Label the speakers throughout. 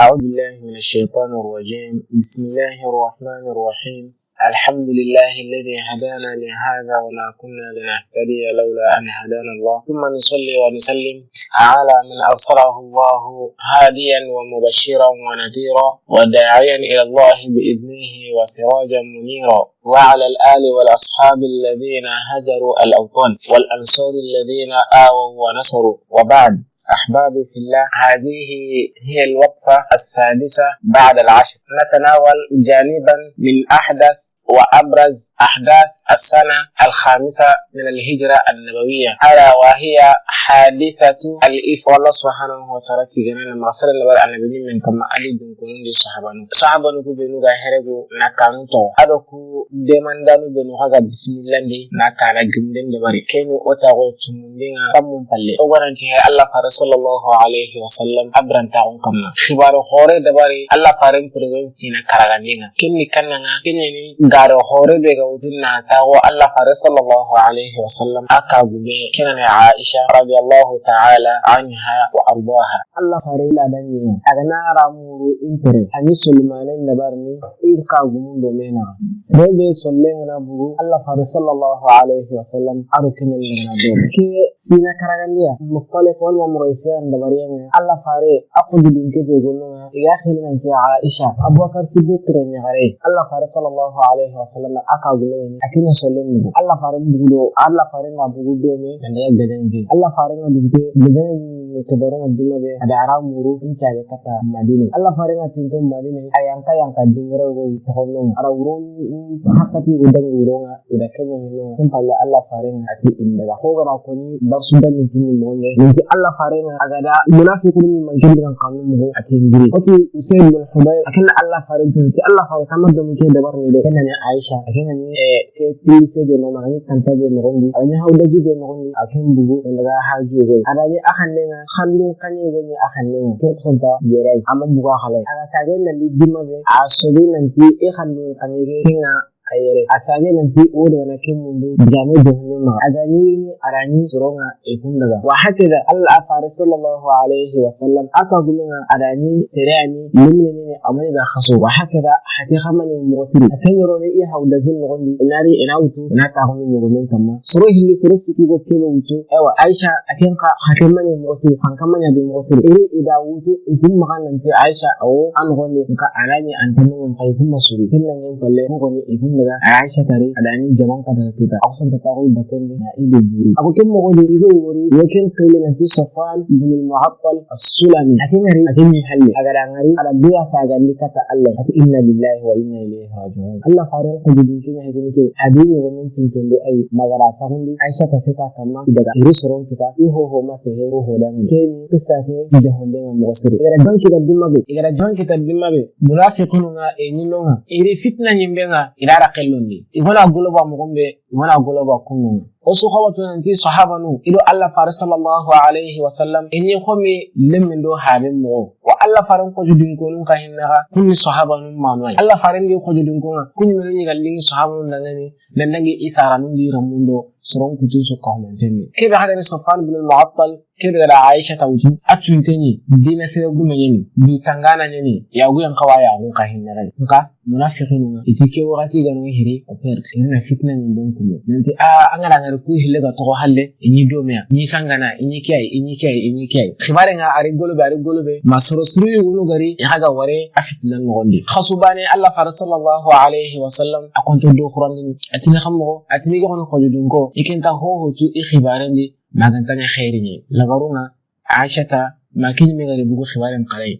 Speaker 1: أعوذ بالله من الشيطان الرجيم. بسم الله الرحمن الرحيم. الحمد لله الذي هدانا لهذا وما كنا لنهتدي لولا أن هدانا الله. ثم نصلي ونسلم على من أرسله الله هاديا ومبشرا ونذيرا وداعيا إلى الله بإذنه وسراجا منيرا. وعلى الآل والأصحاب الذين هجروا الأوطان والأنصار الذين آووا ونصروا. وبعد. أحبابي في الله. هذه هي الوقفة السادسة بعد العشر. نتناول جانبا من أحدث وأبرز أحداث السنة الخامسة من الهجرة النبوية ألا وهي حادثة الإف والله سبحانه وتعالى تجنن لما صلى الله عليه وسلم من كما علي بن كنون دي صحابة صحابة نكو بنو غا هربو نكانو تو أدو كو دمان دانو بنو غا بسم الله دي نكانا جمدن دباري كينو أتاغو تمندين تمون پلي أولا انتهى الله فارس صلى الله عليه وسلم أبران تاغون كمنا خبار خوري دباري الله فارن پرغنس تينا كراغانينا كني كننا كني garo hore be ga wutin na tawo Allah fare sallallahu alaihi wa sallam aka gube kina ne Aisha radiyallahu ta'ala anha wa ardaha Allah fare la dan ne aga na ramuru intere ani sulmanin da barni ir ka gumun do mena sai be sollen na bugu Allah fare sallallahu alaihi wa sallam aru kina ne na do ke sina karagandiya mustaliq wal mamraysiyan da bariyan Allah fare aku dudun ke be gonno ya khilna fi Aisha Abubakar Siddiq ne gare Allah fare sallallahu alaihi wasallam aka gume ne akina solen mu Allah farin bugudo Allah farin na bugudo me da daga gadan ge Allah farin na bugudo gadan kebaran adima be ada ara muru in chage kata madine alla farena tinto madine ayanka yanka dingere go tohonno ara wuro hakati udang wuro nga ida kenya no kun palla alla farena ati indaga ko gara ko dan ni tinni mo ne inti alla farena aga da munafiqun min man ati ngiri ati usayd bin hubayr akan alla farena tinti alla farena kamar do mi ke dabar ni de kenya ni aisha kenya ni ke tilise be no kanta be no gondi anya hawda jibe no gondi akan bugu daga haji go ada ni akan ne hannu kanye go ni akan ne to santa yerai amma buga halai aga sage na lidima be a sobi nan ti e hannu kanye kinga ayere. Asage nan ti o daga na kin mundu jame johne ma. Agani ni arani suronga e kun daga wa haka da Allah afare sallallahu alaihi wa sallam. Aka gumin arani sirani limne ne amai da khaso wa haka da hati khamani musiri akan yaro ne iya hauda jin nogondi inari ina wutu ina ta hunu ne gomen kamma. Suro hilli suro siki go kebe wutu ewa aisha akan ka hakan mani musiri kan kan manya bi musiri iri ida wutu ikun makan nan ti aisha awo an gonne ka arani an tanu kai kuma suri kinnan yin falle ko ne ikun daga Aisha tare adani jaman ka daga kita aku san ta ko baten na ide buri aku kin mo gode igo wori yokin qile na ti safan ibn al-mu'attal as-sulami akin ngari akin ni halle aga da ngari ada biya saga ni kata Allah ati inna lillahi wa inna ilaihi raji'un Allah faran ko jidin kin ya kin ke adini wannan tin ton dai ai magara sa hundi Aisha ta sita kama daga iri suron kita i ho ho ma se he ho dan ke ni kissa ke da honde nga mo sire igara don kita dimma be igara don kita dimma be munafiqun nga e ni nga iri fitna nyimbe nga akilun ne i mana goloba mɔgɔ min bɛ i mana goloba kun osu hawatu nanti sahaba nu ido allah fare sallallahu alaihi wasallam enyi homi lemmin do haben mo wa allah faren ko judin ko nun ka hinnaga kunni sahaba nun manuai allah faren ge ko judin ko kunni men ni gallingi sahaba nun dangani dan dangi isara nun di ramundo soron kutu so ko man tenni kebe hada ni safan bin al-mu'attal kebe da aisha tawju atunteni dina sire gume nyeni du tangana nyeni ya guyan kawaya nun ka hinnaga nka munafiqun itike wakati ganu hiri o perte ina fitna ni don kulo nanti a angara ngara ku hille ga to halle inyi domea ni sangana inyi kiyai inyi kiyai inyi kiyai khibare nga ari golobe ari golobe masoro suru yugunu gari haga ware a fitnan ngondi khasubane allah fara sallallahu alaihi wa sallam akonto do khurandini atini khammo atini khojudun ko ikenta ho ho tu i khibare ndi magantanya khairi ni lagarunga aishata ma kini me gari bugu khibaren qalai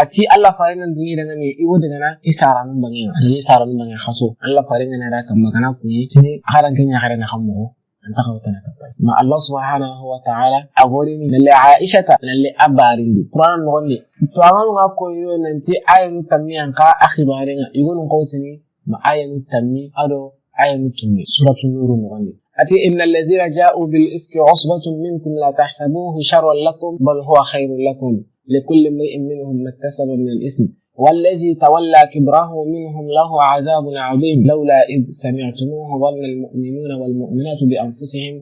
Speaker 1: ati Allah farin duni daga ne iwo daga na isara nun bangi da isara nun bangi khaso Allah farin na da kan magana ku yi tini haran kan haran hammo an ta kawo tana kafa ma Allah subhanahu wa ta'ala a gori ni lalle Aisha ta lalle abarin di Quran no ne to an ga ko yo nan ti ayatu tamiyan ka akhibaren igon ko tini ma ayatu tammi ado ayatu tummi suratul nur no ne أتي إن الذين جاءوا بالإفك عصبة منكم لا تحسبوه شرا لكم بل هو خير لكم لكل امرئ منهم ما اكتسب من الإثم والذي تولى كبره منهم له عذاب عظيم. لولا إذ سمعتموه ظن المؤمنون والمؤمنات بأنفسهم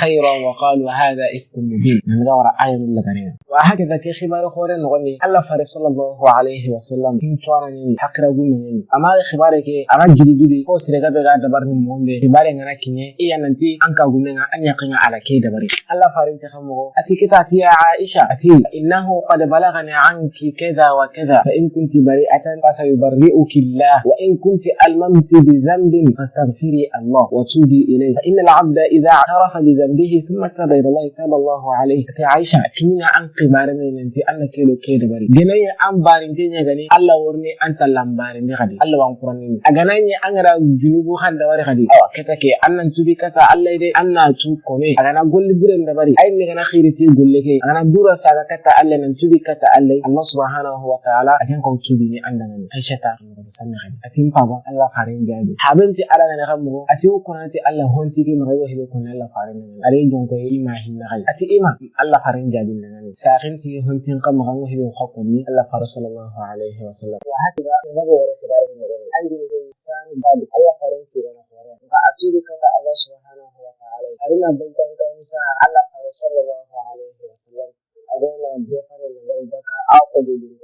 Speaker 1: خيرا وقالوا هذا إفك مبين. نغور آية لغنين وهكذا كي خبار خورين نغني الله فارس صلى الله عليه وسلم كم توانا حق رغو منيني أما خبارك أما جدي جدي هو سرقا بغا دبرني مهمبي خباري غنا كيني إيا ننتي أنكا غنينا أن يقين على كي دبري. الله فارس تخمه أتي كتاتي يا عائشة؟ أتي إنه قد بلغني عنك كذا وكذا فإن كنت بريئة فسيبرئك الله. وإن كنت ألممت بذنب فاستغفري الله وتوبي إليه. فإن العبد إذا اعترف بذنبه ثم تاب إلى الله تاب الله عليه. أتي عائشة كنينا أن قبارنا ننتي أن كيلو كيد بري. جناي أن بارنتي غني. الله ورني أنت لامبارن غدي. الله وانقرني أغناني أن را جنوبو خان دواري غدي. أو كتاكي. أن تبي كتا الله يدي. أن تو كومي أغنا قول برن دبري. أي مغنا خيرتي قول لكي أغنا دورا ساغا كتا الله ننتبي كتا الله. الله سبحانه وتعالى. أكن كو tubi ni anda ngani aisha ta ko sanna hadi atin paba allah farin jabi habenti ala ngani kammo ati ko nanti allah honti ki magayo hebe ko allah farin ngani are jon ko ima hinna gai ati ima allah farin jabi ngani sakinti hontin kam magayo hebe ko ko ni allah far sallallahu alaihi wasallam wa hakida nago wala kibare ni ngani ay ni ko insan babi allah farin ti gana hore ga atubi kata allah subhanahu wa ta'ala arina bantan kan sa allah far sallallahu alaihi wasallam agona befare na bari baka aqudu bil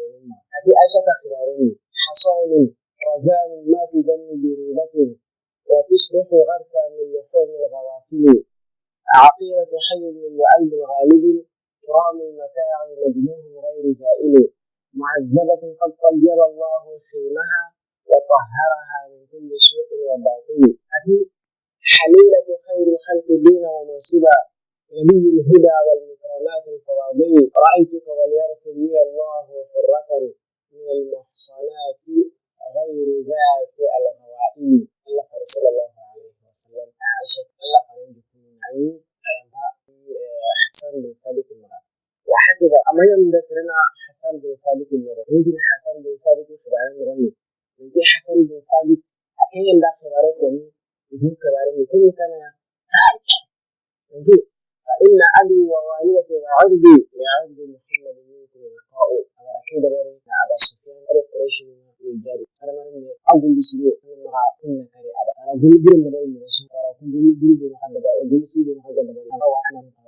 Speaker 1: أشك خلالين حصان رزان ما ذنب بريبة وتصبح غرفا من لحوم الغوافل. عقيلة حي من وألب غالب. كرام المساعي مجنون غير زائل. معذبة قد طيب الله خيمها وطهرها من كل سوء وباطل. أتي حليلة خير الخلق دين ومنصبا. نبي الهدى والمكرمات الفواضل رأيتك وليغفر لي الله حرة. من المحصنات غير ذات الغوائم. الله صلى الله عليه وسلم عائشة الله فرنج يعني حسن بن ثابت المرأة. وحكذا أما يوم ذكرنا حسن بن ثابت المرأة. يمكن حسن بن ثابت خبرنا مرني يمكن حسن بن ثابت أكيد لا خبرت وني يمكن خبرني كم كان يمكن فإن أبي ووالدتي وعبدي لعبد محمد منكم لقاء أنا أكيد بري أبا سفيان أبو قريش من جاري أنا مرمي أقول لسيدي أنا مع كنا كري أنا أقول بري من رسول أنا أقول حد بري أقول سيدي من حد بري أنا وأنا متواضع على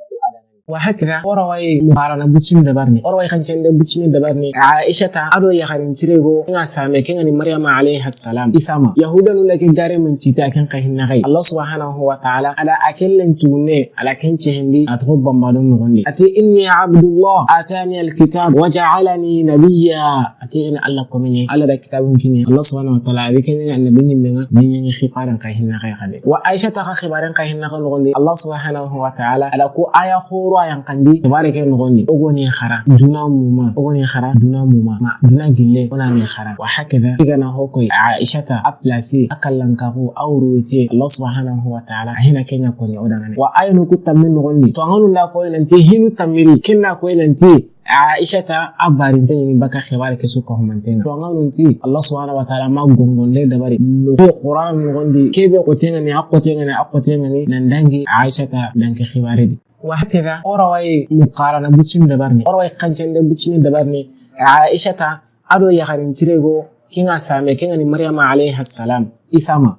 Speaker 1: وهكذا. وروي مقارنة بوتشين دبرني. وروي خنشين بوتشين دبرني. عائشة أدو خارين تريغو إنها سامي. كان مريم عليه السلام. إسامة. يهودا لك جاري من تيتا كان قهنا غي الله سبحانه وتعالى على أكل توني على كن تهندي أتغب بمبادون نغني أتي إني عبد الله. آتاني الكتاب. وجعلني نبيا. أتي إن الله كمني على ذا كتاب كني الله سبحانه وتعالى. ذكر النبي من من خفارا قهنا غي غي وعائشة خبارا قهنا غي الله سبحانه وتعالى على كو آية خورو ruwa yankandi tabare ke nogondi ogoni khara duna muma. Ogoni khara duna muma. Ma duna gille ona ne khara wa hakada igana hoko aishata aplasi akallankaku awruti allah subhanahu wa ta'ala. Hina kenya koni odangane wa aynu kutammin nogondi to anganu la ko nanti hinu tamiri. Kinna ko nanti. Aishata abarin ta yin baka khibar ke suka humantenga to nganu nti allah subhanahu wa ta'ala ma gongon le dabari. No qur'an ngondi kebe ko tenga ni akko tenga ni akko tenga ni. Nan dangi aishata danke khibaridi وهكذا أروي مقارنة بوتشين دبرني. أروي قنشن بوتشين دبرني. عائشة أدو يخرين تريغو. كينا سامي كينا مريم عليه السلام. إسامة.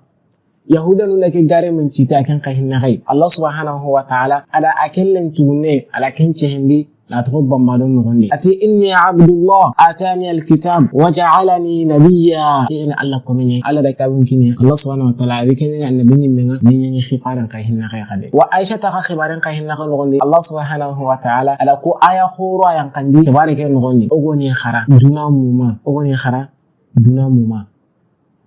Speaker 1: يهودا لك غاري من تيتا كان قهن غي الله سبحانه وتعالى على أكل توني على كنشهندي لا تغب ما دون أتي إني عبد الله. آتاني الكتاب وجعلني نبيا. تيغني الله كمني الله دا كتاب كني الله سبحانه وتعالى ذكرني أن بني من من خفارا كاهن غدي وعائشة تخا خبارا كاهن نغني. الله سبحانه وتعالى على كو آية خورا ينقندي تبارك نغني. أغني خرا. دونا موما. أغني خرا. دونا موما.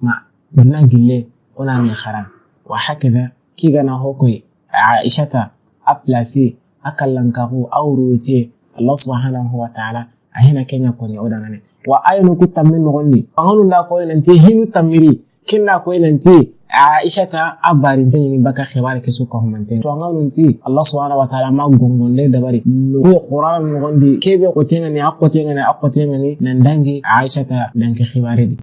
Speaker 1: ما. دونا جلي أنا خرا. وهكذا. كي غنا هوكوي عائشة. أبلاسي. Akallankaku awruti allah subhanahu wa ta'ala ahina kenya koni odangane wa aynu kutammin nogondi anganu la ko nanti hinu tamiri kinna ko nanti aisha ta abarin ta yini baka khibar ke suka humante to anganu nti allah subhanahu wa ta'ala ma gongon le dabari no qur'an nogondi kebe ko tenga ni akko tenga ni akko tenga ni nan dangi aisha ta danke khibari